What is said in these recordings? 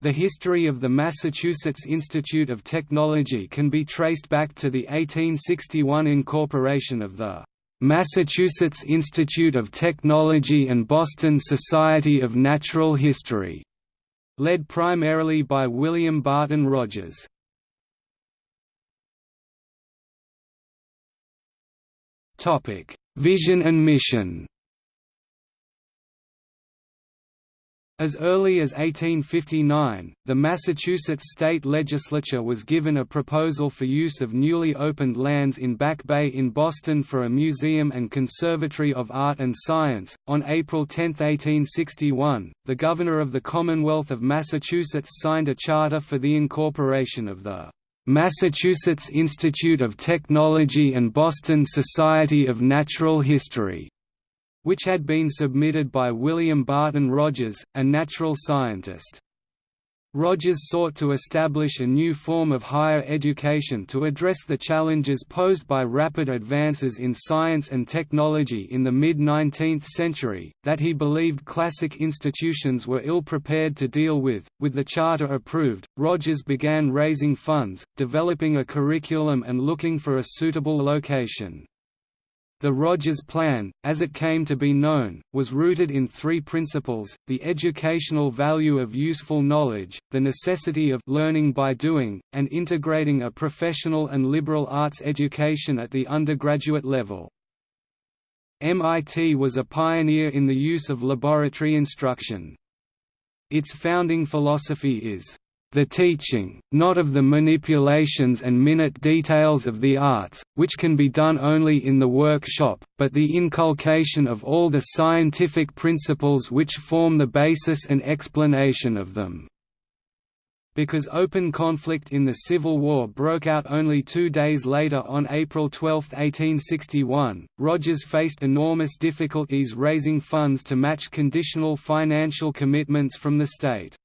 The history of the Massachusetts Institute of Technology can be traced back to the 1861 incorporation of the Massachusetts Institute of Technology and Boston Society of Natural History, led primarily by William Barton Rogers. Vision and mission As early as 1859, the Massachusetts state legislature was given a proposal for use of newly opened lands in Back Bay in Boston for a museum and conservatory of art and science. On April 10, 1861, the Governor of the Commonwealth of Massachusetts signed a charter for the incorporation of the Massachusetts Institute of Technology and Boston Society of Natural History which had been submitted by William Barton Rogers, a natural scientist. Rogers sought to establish a new form of higher education to address the challenges posed by rapid advances in science and technology in the mid-19th century, that he believed classic institutions were ill-prepared to deal with. With the charter approved, Rogers began raising funds, developing a curriculum and looking for a suitable location. The Rogers Plan, as it came to be known, was rooted in three principles, the educational value of useful knowledge, the necessity of learning by doing, and integrating a professional and liberal arts education at the undergraduate level. MIT was a pioneer in the use of laboratory instruction. Its founding philosophy is, the teaching, not of the manipulations and minute details of the arts, which can be done only in the workshop, but the inculcation of all the scientific principles which form the basis and explanation of them because open conflict in the Civil War broke out only two days later on April 12, 1861, Rogers faced enormous difficulties raising funds to match conditional financial commitments from the state.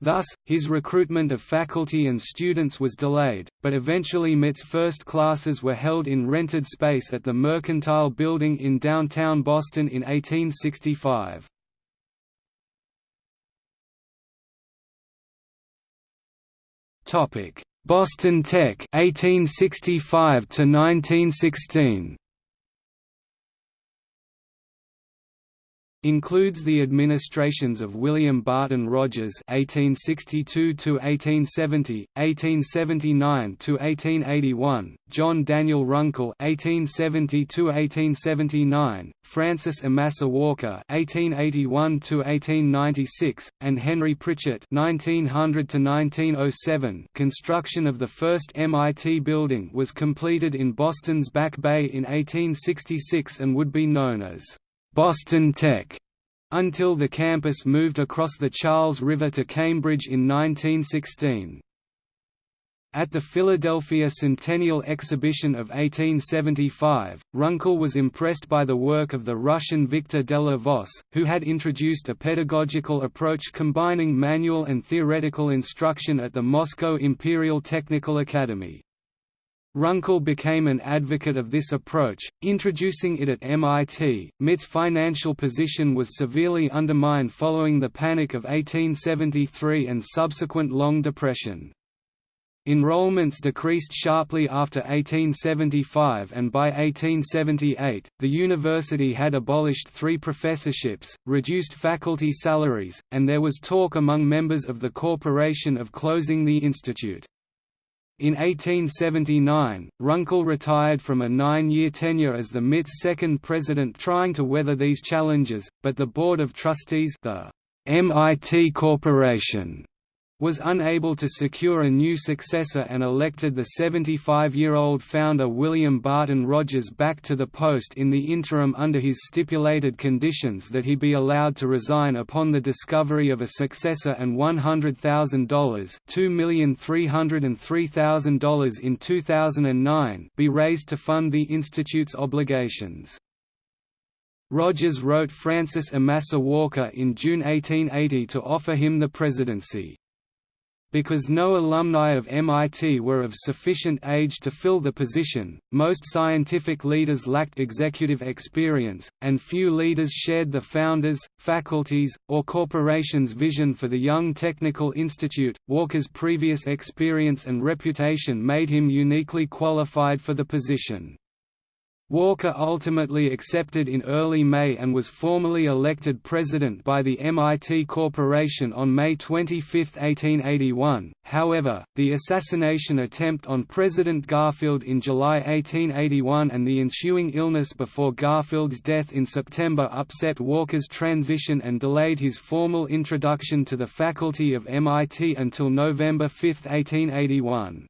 Thus, his recruitment of faculty and students was delayed, but eventually MIT's first classes were held in rented space at the Mercantile Building in downtown Boston in 1865. Boston Tech 1865 to 1916 Includes the administrations of William Barton Rogers (1862–1870), 1879–1881, John Daniel Runkle (1870–1879), Francis Amasa Walker (1881–1896), and Henry Pritchett (1900–1907). Construction of the first MIT building was completed in Boston's Back Bay in 1866 and would be known as Boston Tech until the campus moved across the Charles River to Cambridge in 1916. At the Philadelphia Centennial Exhibition of 1875, Runkle was impressed by the work of the Russian Victor Della-Vos, who had introduced a pedagogical approach combining manual and theoretical instruction at the Moscow Imperial Technical Academy. Runkle became an advocate of this approach, introducing it at MIT. MIT's financial position was severely undermined following the Panic of 1873 and subsequent Long Depression. Enrollments decreased sharply after 1875 and by 1878, the university had abolished three professorships, reduced faculty salaries, and there was talk among members of the corporation of closing the institute. In 1879, Runkle retired from a nine-year tenure as the MIT's second president trying to weather these challenges, but the Board of Trustees the MIT Corporation was unable to secure a new successor and elected the 75-year-old founder William Barton Rogers back to the post in the interim under his stipulated conditions that he be allowed to resign upon the discovery of a successor and $100,000 $2,303,000 in 2009 be raised to fund the Institute's obligations. Rogers wrote Francis Amasa Walker in June 1880 to offer him the presidency. Because no alumni of MIT were of sufficient age to fill the position, most scientific leaders lacked executive experience, and few leaders shared the founders, faculties, or corporations' vision for the Young Technical Institute. Walker's previous experience and reputation made him uniquely qualified for the position. Walker ultimately accepted in early May and was formally elected president by the MIT Corporation on May 25, 1881. However, the assassination attempt on President Garfield in July 1881 and the ensuing illness before Garfield's death in September upset Walker's transition and delayed his formal introduction to the faculty of MIT until November 5, 1881.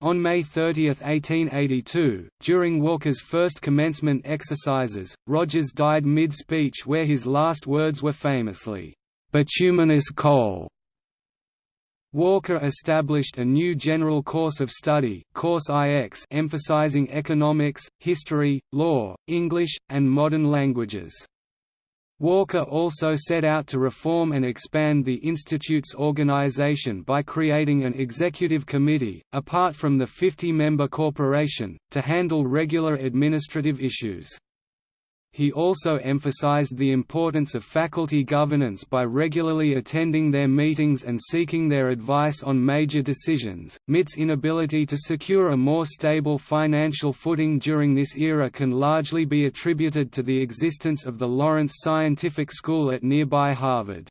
On May 30, 1882, during Walker's first commencement exercises, Rogers died mid-speech where his last words were famously, "'Bituminous coal' Walker established a new general course of study, Course IX emphasizing economics, history, law, English, and modern languages. Walker also set out to reform and expand the Institute's organization by creating an executive committee, apart from the 50-member corporation, to handle regular administrative issues. He also emphasized the importance of faculty governance by regularly attending their meetings and seeking their advice on major decisions. MIT's inability to secure a more stable financial footing during this era can largely be attributed to the existence of the Lawrence Scientific School at nearby Harvard.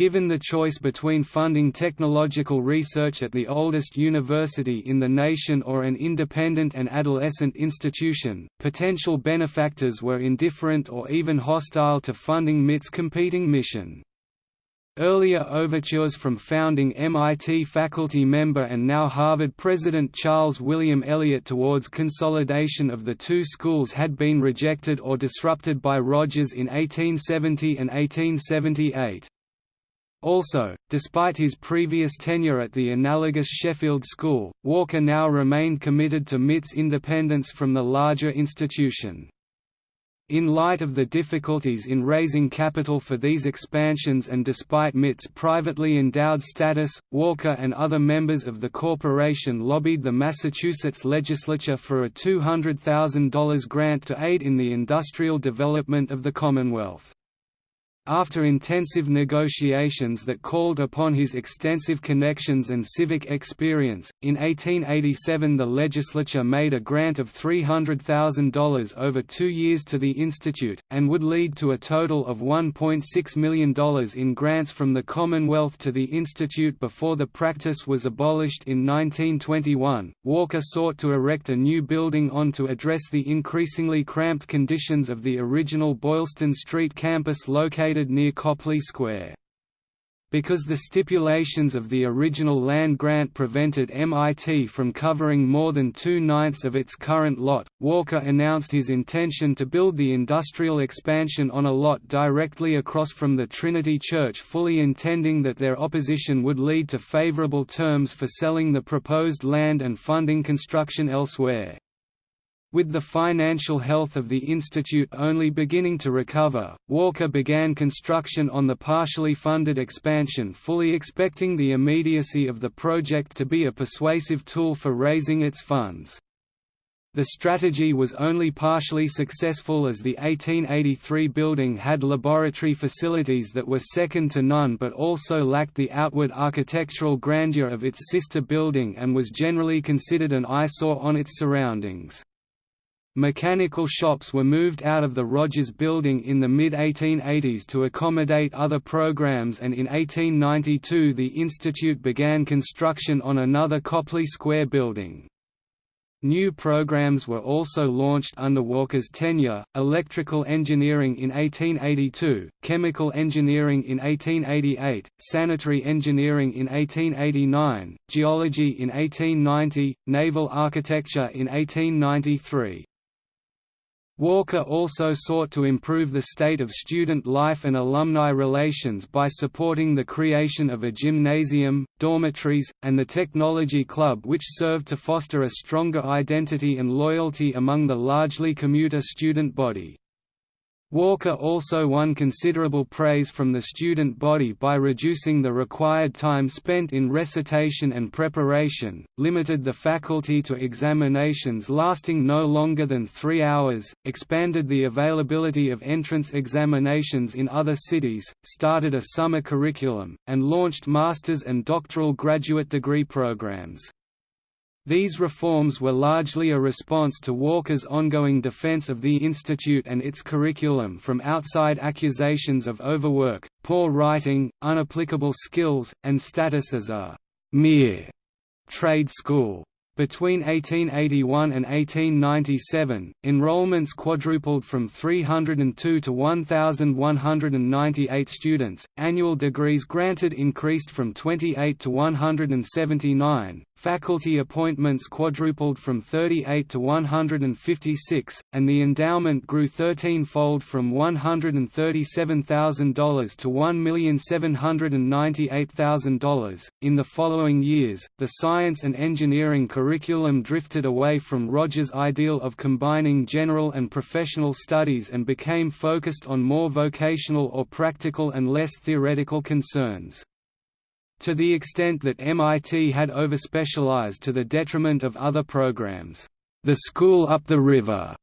Given the choice between funding technological research at the oldest university in the nation or an independent and adolescent institution, potential benefactors were indifferent or even hostile to funding MIT's competing mission. Earlier overtures from founding MIT faculty member and now Harvard president Charles William Eliot towards consolidation of the two schools had been rejected or disrupted by Rogers in 1870 and 1878. Also, despite his previous tenure at the analogous Sheffield School, Walker now remained committed to MIT's independence from the larger institution. In light of the difficulties in raising capital for these expansions and despite MIT's privately endowed status, Walker and other members of the corporation lobbied the Massachusetts legislature for a $200,000 grant to aid in the industrial development of the Commonwealth. After intensive negotiations that called upon his extensive connections and civic experience, in 1887 the legislature made a grant of $300,000 over two years to the institute, and would lead to a total of $1.6 million in grants from the Commonwealth to the institute before the practice was abolished in 1921. Walker sought to erect a new building on to address the increasingly cramped conditions of the original Boylston Street campus located located near Copley Square. Because the stipulations of the original land grant prevented MIT from covering more than two-ninths of its current lot, Walker announced his intention to build the industrial expansion on a lot directly across from the Trinity Church fully intending that their opposition would lead to favorable terms for selling the proposed land and funding construction elsewhere. With the financial health of the institute only beginning to recover, Walker began construction on the partially funded expansion fully expecting the immediacy of the project to be a persuasive tool for raising its funds. The strategy was only partially successful as the 1883 building had laboratory facilities that were second to none but also lacked the outward architectural grandeur of its sister building and was generally considered an eyesore on its surroundings. Mechanical shops were moved out of the Rogers Building in the mid-1880s to accommodate other programs and in 1892 the institute began construction on another Copley Square building. New programs were also launched under Walker's tenure, electrical engineering in 1882, chemical engineering in 1888, sanitary engineering in 1889, geology in 1890, naval architecture in 1893. Walker also sought to improve the state of student life and alumni relations by supporting the creation of a gymnasium, dormitories, and the technology club which served to foster a stronger identity and loyalty among the largely commuter student body. Walker also won considerable praise from the student body by reducing the required time spent in recitation and preparation, limited the faculty to examinations lasting no longer than three hours, expanded the availability of entrance examinations in other cities, started a summer curriculum, and launched master's and doctoral graduate degree programs. These reforms were largely a response to Walker's ongoing defense of the institute and its curriculum from outside accusations of overwork, poor writing, unapplicable skills, and status as a «mere» trade school. Between 1881 and 1897, enrollments quadrupled from 302 to 1,198 students, annual degrees granted increased from 28 to 179, faculty appointments quadrupled from 38 to 156, and the endowment grew 13-fold from $137,000 to $1,798,000. In the following years, the science and engineering curriculum drifted away from Rogers' ideal of combining general and professional studies and became focused on more vocational or practical and less theoretical concerns. To the extent that MIT had overspecialized to the detriment of other programs, the school up the river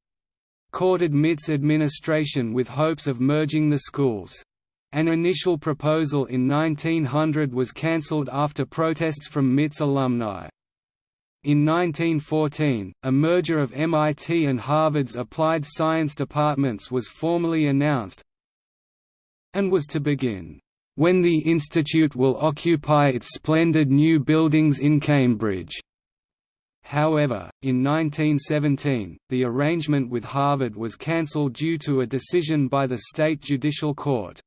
courted MIT's administration with hopes of merging the schools. An initial proposal in 1900 was cancelled after protests from MIT's alumni. In 1914, a merger of MIT and Harvard's applied science departments was formally announced and was to begin when the institute will occupy its splendid new buildings in Cambridge. However, in 1917, the arrangement with Harvard was cancelled due to a decision by the state judicial court.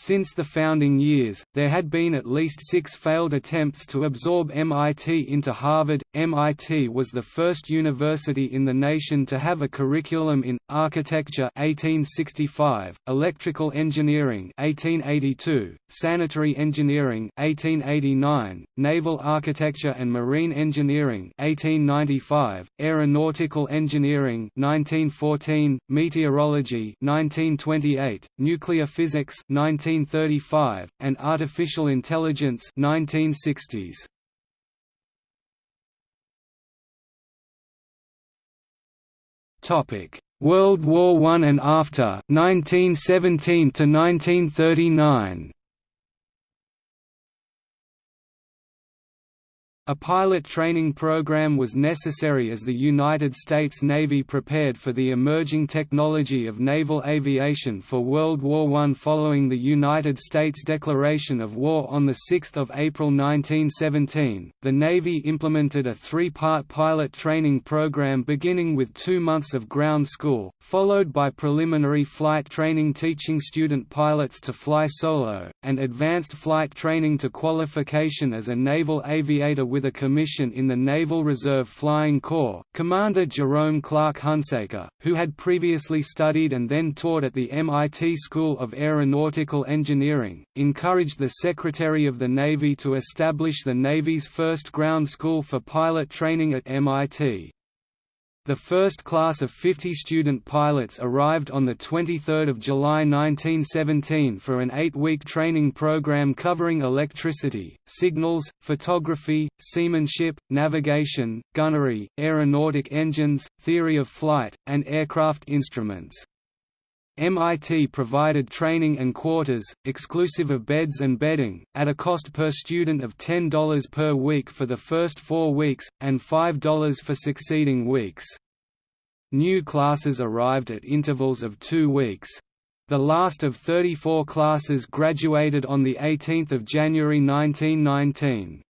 Since the founding years, there had been at least six failed attempts to absorb MIT into Harvard. MIT was the first university in the nation to have a curriculum in architecture 1865, electrical engineering 1882, sanitary engineering 1889, naval architecture and marine engineering 1895, aeronautical engineering 1914, meteorology 1928, nuclear physics 19 1935, and Artificial Intelligence 1960s. Topic: World War I and after 1917 to 1939. A pilot training program was necessary as the United States Navy prepared for the emerging technology of naval aviation for World War I. Following the United States declaration of war on 6 April 1917, the Navy implemented a three-part pilot training program beginning with two months of ground school, followed by preliminary flight training teaching student pilots to fly solo, and advanced flight training to qualification as a naval aviator with with a commission in the Naval Reserve Flying Corps. Commander Jerome Clark Hunsaker, who had previously studied and then taught at the MIT School of Aeronautical Engineering, encouraged the Secretary of the Navy to establish the Navy's first ground school for pilot training at MIT. The first class of 50 student pilots arrived on 23 July 1917 for an eight-week training program covering electricity, signals, photography, seamanship, navigation, gunnery, aeronautic engines, theory of flight, and aircraft instruments. MIT provided training and quarters, exclusive of beds and bedding, at a cost per student of $10 per week for the first four weeks, and $5 for succeeding weeks. New classes arrived at intervals of two weeks. The last of 34 classes graduated on 18 January 1919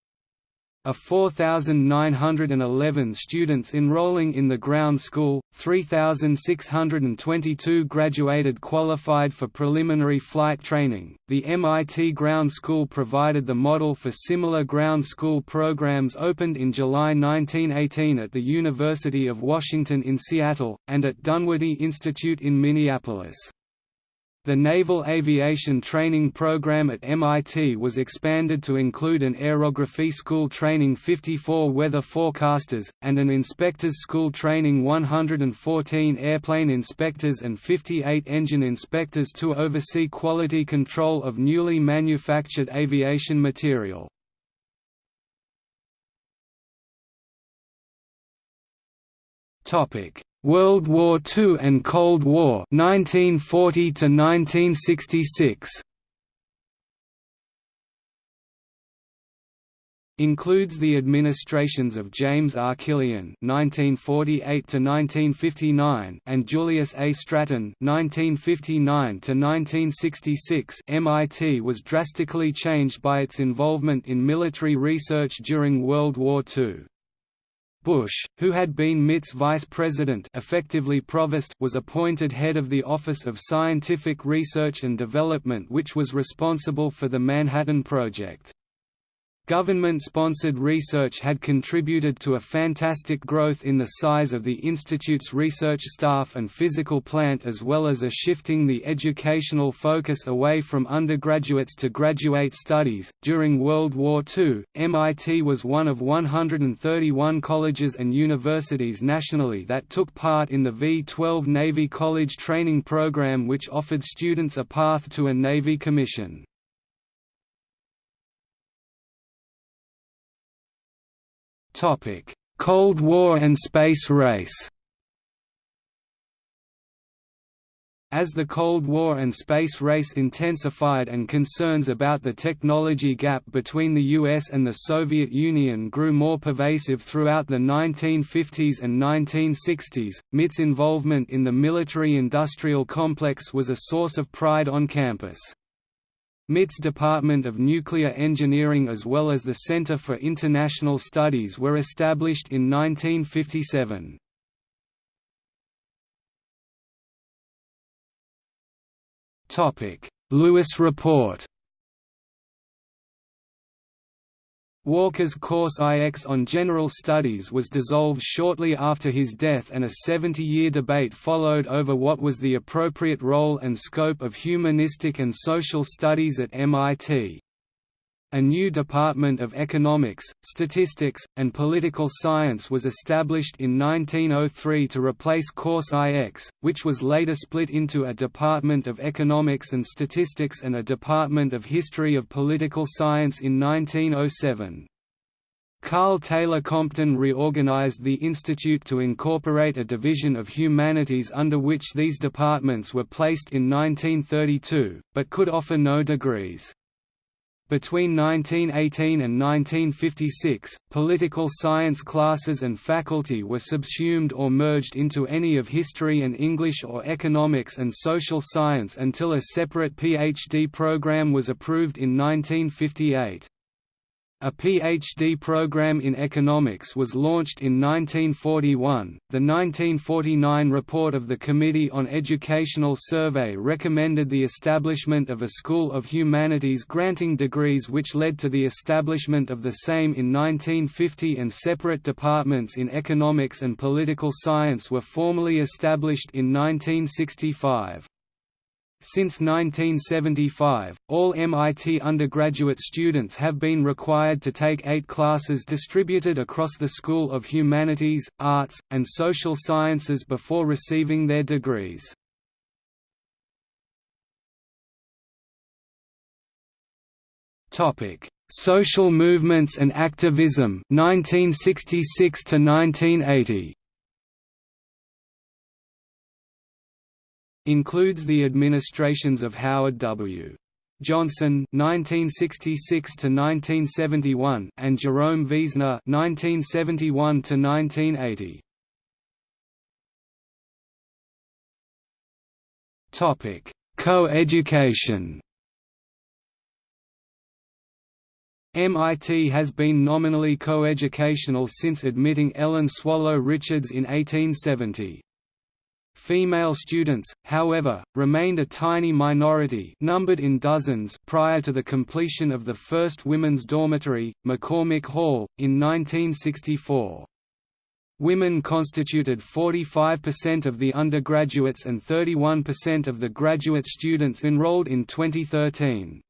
of 4,911 students enrolling in the ground school, 3,622 graduated qualified for preliminary flight training. The MIT Ground School provided the model for similar ground school programs opened in July 1918 at the University of Washington in Seattle, and at Dunwoody Institute in Minneapolis. The Naval Aviation Training Program at MIT was expanded to include an aerography school training 54 weather forecasters, and an inspectors school training 114 airplane inspectors and 58 engine inspectors to oversee quality control of newly manufactured aviation material. Topic World War II and Cold War 1940 to 1966 includes the administrations of James R. Killian (1948–1959) and Julius A. Stratton (1959–1966). MIT was drastically changed by its involvement in military research during World War II. Bush, who had been MIT's vice president effectively provost, was appointed head of the Office of Scientific Research and Development which was responsible for the Manhattan Project. Government-sponsored research had contributed to a fantastic growth in the size of the institute's research staff and physical plant as well as a shifting the educational focus away from undergraduates to graduate studies. During World War II, MIT was one of 131 colleges and universities nationally that took part in the V-12 Navy College Training Program which offered students a path to a Navy commission. Cold War and space race As the Cold War and space race intensified and concerns about the technology gap between the US and the Soviet Union grew more pervasive throughout the 1950s and 1960s, MIT's involvement in the military-industrial complex was a source of pride on campus. MIT's Department of Nuclear Engineering as well as the Center for International Studies were established in 1957. Lewis Report Walker's course IX on General Studies was dissolved shortly after his death and a 70-year debate followed over what was the appropriate role and scope of humanistic and social studies at MIT. A new Department of Economics, Statistics, and Political Science was established in 1903 to replace Course IX, which was later split into a Department of Economics and Statistics and a Department of History of Political Science in 1907. Karl Taylor Compton reorganized the institute to incorporate a division of humanities under which these departments were placed in 1932, but could offer no degrees. Between 1918 and 1956, political science classes and faculty were subsumed or merged into any of history and English or economics and social science until a separate PhD program was approved in 1958. A PhD program in economics was launched in 1941. The 1949 report of the Committee on Educational Survey recommended the establishment of a School of Humanities granting degrees, which led to the establishment of the same in 1950, and separate departments in economics and political science were formally established in 1965. Since 1975, all MIT undergraduate students have been required to take eight classes distributed across the School of Humanities, Arts, and Social Sciences before receiving their degrees. Social movements and activism 1966 to 1980 Includes the administrations of Howard W. Johnson (1966–1971) and Jerome Wiesner (1971–1980). Topic: Co-education. MIT has been nominally coeducational since admitting Ellen Swallow Richards in 1870. Female students, however, remained a tiny minority numbered in dozens prior to the completion of the first women's dormitory, McCormick Hall, in 1964. Women constituted 45% of the undergraduates and 31% of the graduate students enrolled in 2013.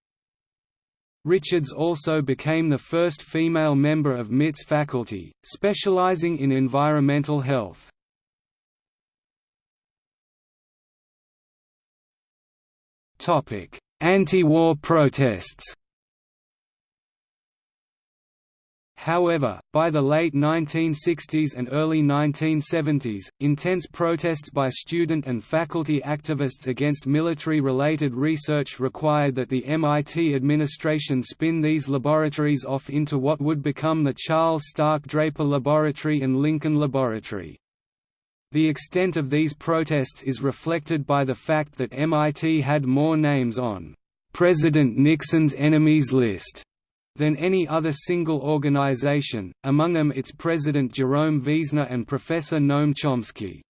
Richards also became the first female member of MIT's faculty, specializing in environmental health. Anti-war protests However, by the late 1960s and early 1970s, intense protests by student and faculty activists against military-related research required that the MIT administration spin these laboratories off into what would become the Charles Stark Draper Laboratory and Lincoln Laboratory. The extent of these protests is reflected by the fact that MIT had more names on President Nixon's enemies list than any other single organization, among them its president Jerome Wiesner and Professor Noam Chomsky.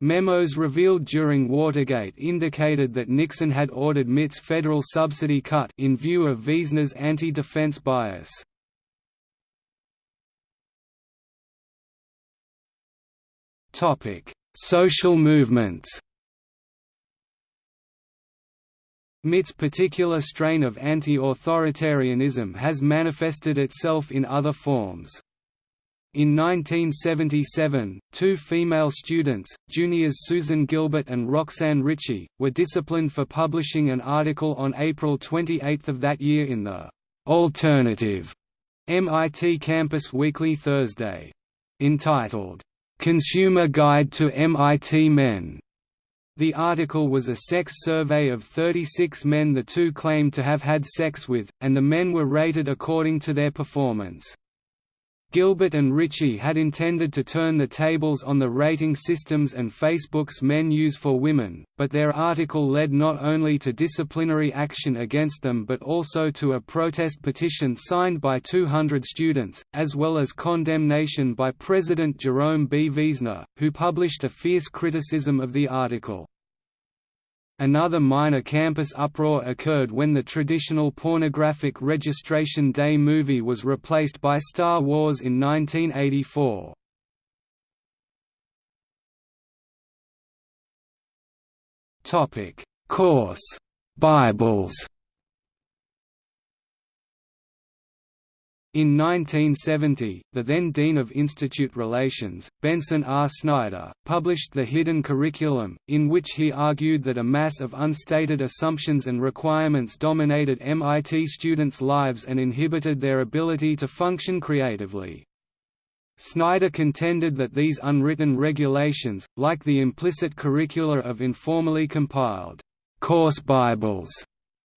Memos revealed during Watergate indicated that Nixon had ordered MIT's federal subsidy cut in view of Wiesner's anti-defense bias. Social movements MIT's particular strain of anti-authoritarianism has manifested itself in other forms. In 1977, two female students, juniors Susan Gilbert and Roxanne Ritchie, were disciplined for publishing an article on April 28 of that year in the «Alternative» MIT Campus Weekly Thursday. Entitled, "'Consumer Guide to MIT Men' The article was a sex survey of 36 men the two claimed to have had sex with, and the men were rated according to their performance. Gilbert and Ritchie had intended to turn the tables on the rating systems and Facebook's men use for women, but their article led not only to disciplinary action against them but also to a protest petition signed by 200 students, as well as condemnation by President Jerome B. Wiesner, who published a fierce criticism of the article. Another minor campus uproar occurred when the traditional pornographic Registration Day movie was replaced by Star Wars in 1984. Course Bibles In 1970, the then Dean of Institute Relations, Benson R. Snyder, published The Hidden Curriculum, in which he argued that a mass of unstated assumptions and requirements dominated MIT students' lives and inhibited their ability to function creatively. Snyder contended that these unwritten regulations, like the implicit curricula of informally compiled course Bibles,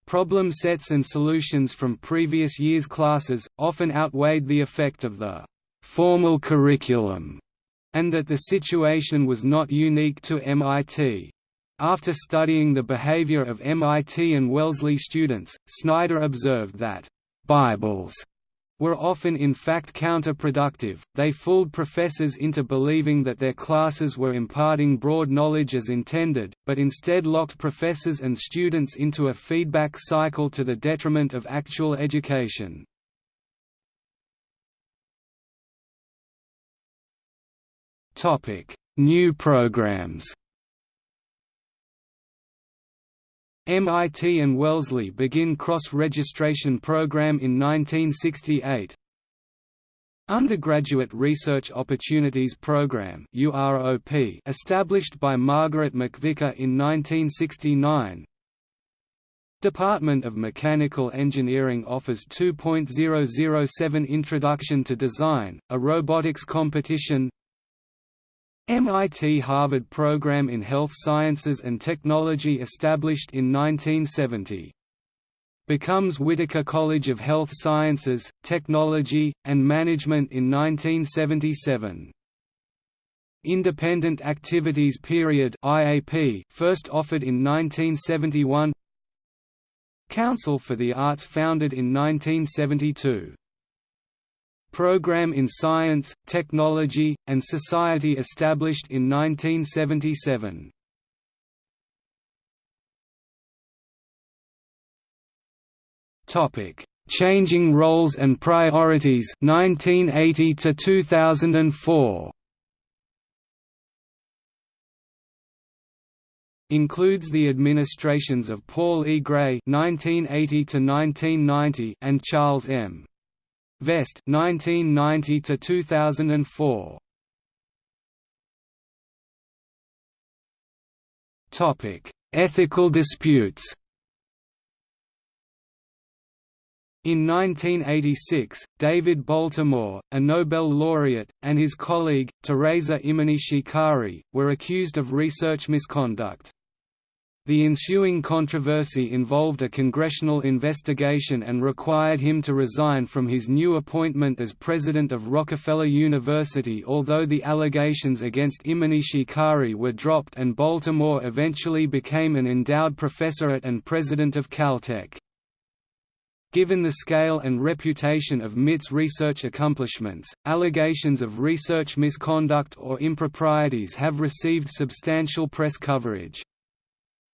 Problem sets and solutions from previous year's classes, often outweighed the effect of the «formal curriculum», and that the situation was not unique to MIT. After studying the behavior of MIT and Wellesley students, Snyder observed that «Bibles» were often in fact counterproductive, they fooled professors into believing that their classes were imparting broad knowledge as intended, but instead locked professors and students into a feedback cycle to the detriment of actual education. New programs MIT and Wellesley begin cross-registration program in 1968. Undergraduate Research Opportunities Program established by Margaret MacVicar in 1969 Department of Mechanical Engineering offers 2.007 Introduction to Design, a robotics competition MIT Harvard Program in Health Sciences and Technology established in 1970. Becomes Whitaker College of Health Sciences, Technology, and Management in 1977. Independent Activities Period IAP first offered in 1971 Council for the Arts founded in 1972 Program in Science, Technology, and Society established in 1977. Topic: Changing Roles and Priorities 1980 to 2004. includes the administrations of Paul E. Gray (1980–1990) and Charles M. Vest 1990 to 2004 Topic: Ethical disputes. In 1986, David Baltimore, a Nobel laureate, and his colleague, Thereza Imanishi-Kari, were accused of research misconduct. The ensuing controversy involved a congressional investigation and required him to resign from his new appointment as president of Rockefeller University although the allegations against Imanishi-Kari were dropped and Baltimore eventually became an endowed professorate and president of Caltech. Given the scale and reputation of MIT's research accomplishments, allegations of research misconduct or improprieties have received substantial press coverage.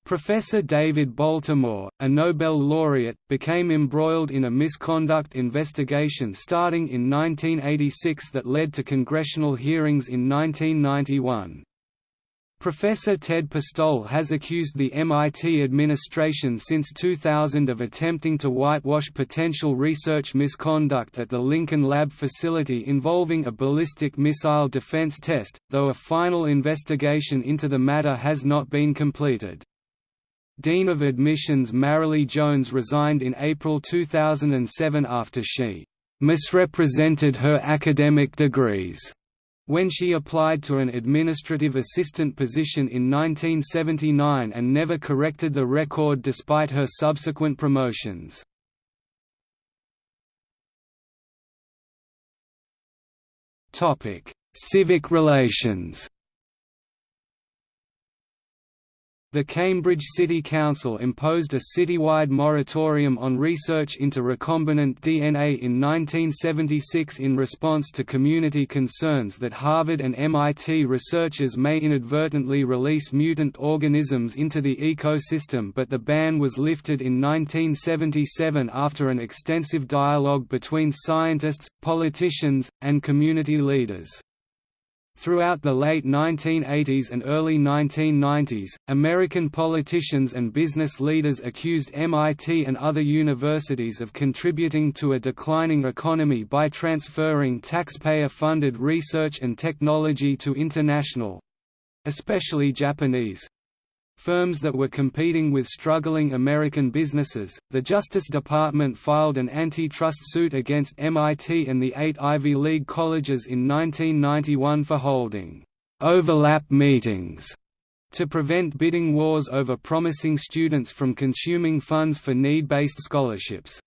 Professor David Baltimore, a Nobel laureate, became embroiled in a misconduct investigation starting in 1986 that led to congressional hearings in 1991. Professor Ted Postol has accused the MIT administration since 2000 of attempting to whitewash potential research misconduct at the Lincoln Lab facility involving a ballistic missile defense test, though a final investigation into the matter has not been completed. Dean of Admissions Marilee Jones resigned in April 2007 after she misrepresented her academic degrees when she applied to an administrative assistant position in 1979 and never corrected the record despite her subsequent promotions. Civic relations The Cambridge City Council imposed a citywide moratorium on research into recombinant DNA in 1976 in response to community concerns that Harvard and MIT researchers may inadvertently release mutant organisms into the ecosystem but the ban was lifted in 1977 after an extensive dialogue between scientists, politicians, and community leaders. Throughout the late 1980s and early 1990s, American politicians and business leaders accused MIT and other universities of contributing to a declining economy by transferring taxpayer-funded research and technology to international—especially Japanese firms that were competing with struggling American businesses. The Justice Department filed an antitrust suit against MIT and the eight Ivy League colleges in 1991 for holding overlap meetings to prevent bidding wars over promising students from consuming funds for need-based scholarships.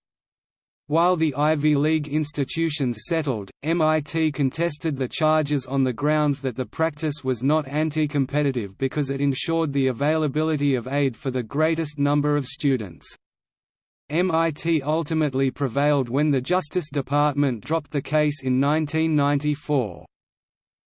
While the Ivy League institutions settled, MIT contested the charges on the grounds that the practice was not anti-competitive because it ensured the availability of aid for the greatest number of students. MIT ultimately prevailed when the Justice Department dropped the case in 1994.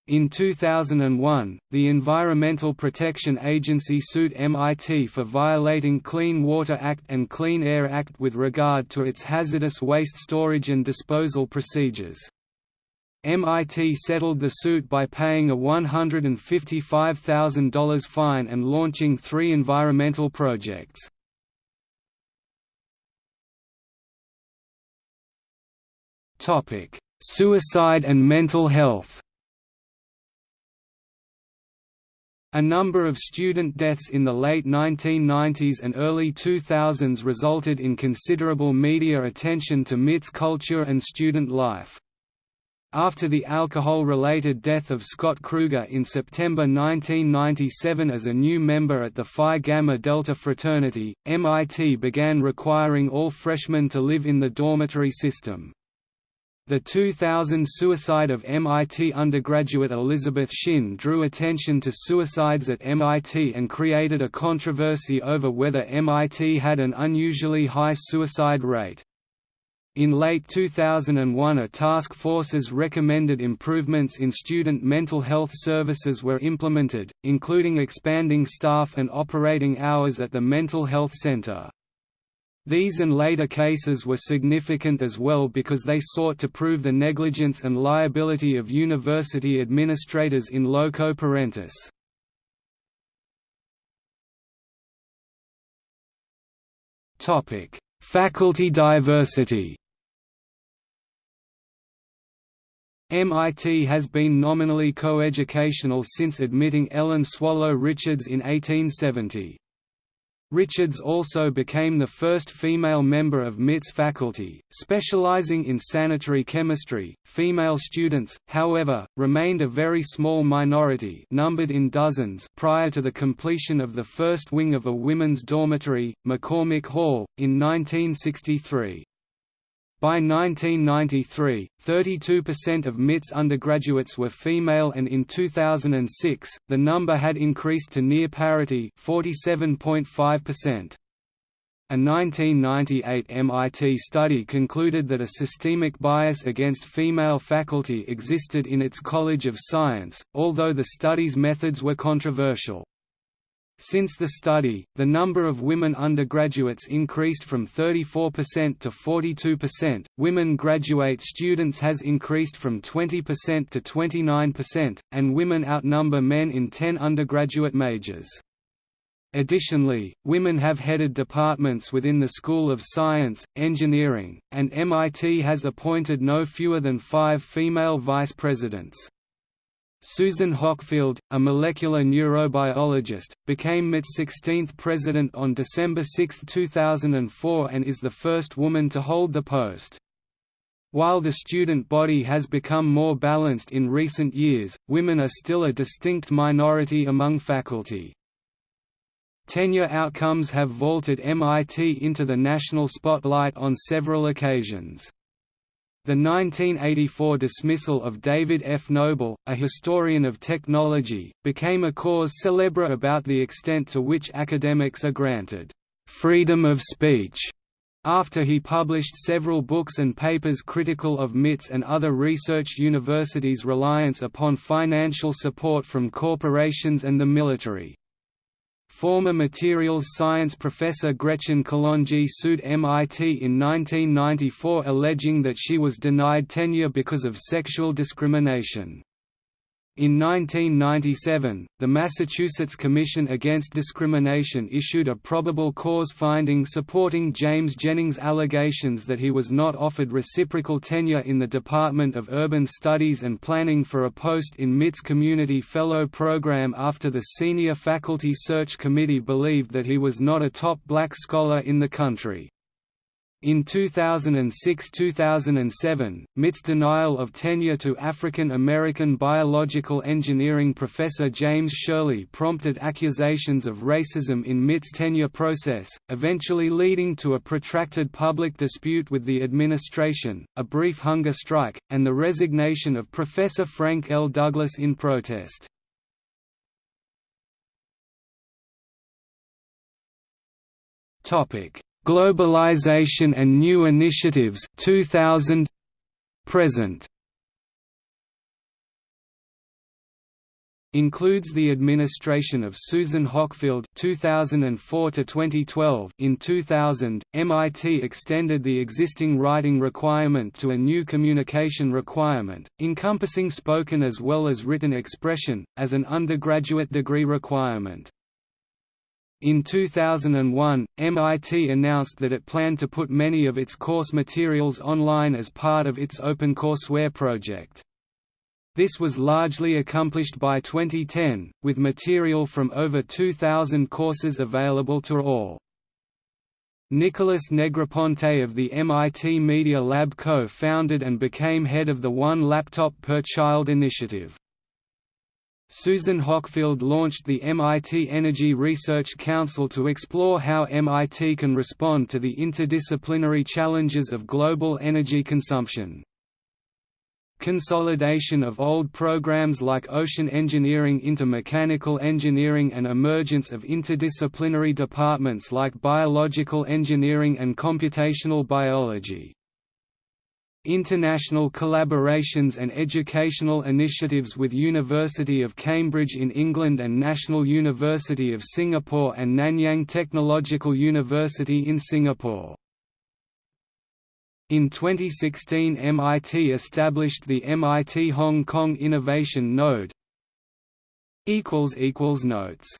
In 2001, the Environmental Protection Agency sued MIT for violating Clean Water Act and Clean Air Act with regard to its hazardous waste storage and disposal procedures. MIT settled the suit by paying a $155,000 fine and launching three environmental projects. Suicide and mental health A number of student deaths in the late 1990s and early 2000s resulted in considerable media attention to MIT's culture and student life. After the alcohol-related death of Scott Krueger in September 1997 as a new member at the Phi Gamma Delta fraternity, MIT began requiring all freshmen to live in the dormitory system. The 2000 suicide of MIT undergraduate Elizabeth Shin drew attention to suicides at MIT and created a controversy over whether MIT had an unusually high suicide rate. In late 2001 a task force's recommended improvements in student mental health services were implemented, including expanding staff and operating hours at the Mental Health Center. These and later cases were significant as well because they sought to prove the negligence and liability of university administrators in loco parentis. Faculty diversity MIT has been nominally coeducational since admitting Ellen Swallow Richards in 1870. Richards also became the first female member of MIT's faculty, specializing in sanitary chemistry. Female students, however, remained a very small minority, numbered in dozens, prior to the completion of the first wing of a women's dormitory, McCormick Hall, in 1963. By 1993, 32% of MIT's undergraduates were female and in 2006, the number had increased to near parity 47.5%. A 1998 MIT study concluded that a systemic bias against female faculty existed in its College of Science, although the study's methods were controversial. Since the study, the number of women undergraduates increased from 34% to 42%, women graduate students has increased from 20% to 29%, and women outnumber men in 10 undergraduate majors. Additionally, women have headed departments within the School of Science, Engineering, and MIT has appointed no fewer than five female vice presidents. Susan Hockfield, a molecular neurobiologist, became MIT's 16th president on December 6, 2004 and is the first woman to hold the post. While the student body has become more balanced in recent years, women are still a distinct minority among faculty. Tenure outcomes have vaulted MIT into the national spotlight on several occasions. The 1984 dismissal of David F. Noble, a historian of technology, became a cause célèbre about the extent to which academics are granted freedom of speech after he published several books and papers critical of MIT's and other research universities' reliance upon financial support from corporations and the military. Former materials science professor Gretchen Kalonji sued MIT in 1994 alleging that she was denied tenure because of sexual discrimination. In 1997, the Massachusetts Commission Against Discrimination issued a probable cause finding supporting James Jennings' allegations that he was not offered reciprocal tenure in the Department of Urban Studies and planning for a post in MIT's Community Fellow program after the Senior Faculty Search Committee believed that he was not a top black scholar in the country. In 2006–2007, MIT's denial of tenure to African American biological engineering professor James Sherley prompted accusations of racism in MIT's tenure process, eventually leading to a protracted public dispute with the administration, a brief hunger strike, and the resignation of Professor Frank L. Douglas in protest. Topic Globalization and New Initiatives 2000 present. Includes the administration of Susan Hockfield 2004 to 2012 in 2000 MIT extended the existing writing requirement to a new communication requirement encompassing spoken as well as written expression as an undergraduate degree requirement in 2001, MIT announced that it planned to put many of its course materials online as part of its OpenCourseware project. This was largely accomplished by 2010, with material from over 2,000 courses available to all. Nicholas Negroponte of the MIT Media Lab co-founded and became head of the One Laptop Per Child initiative. Susan Hockfield launched the MIT Energy Research Council to explore how MIT can respond to the interdisciplinary challenges of global energy consumption. Consolidation of old programs like ocean engineering into mechanical engineering and emergence of interdisciplinary departments like biological engineering and computational biology. International collaborations and educational initiatives with University of Cambridge in England and National University of Singapore and Nanyang Technological University in Singapore. In 2016 MIT established the MIT Hong Kong Innovation Node Notes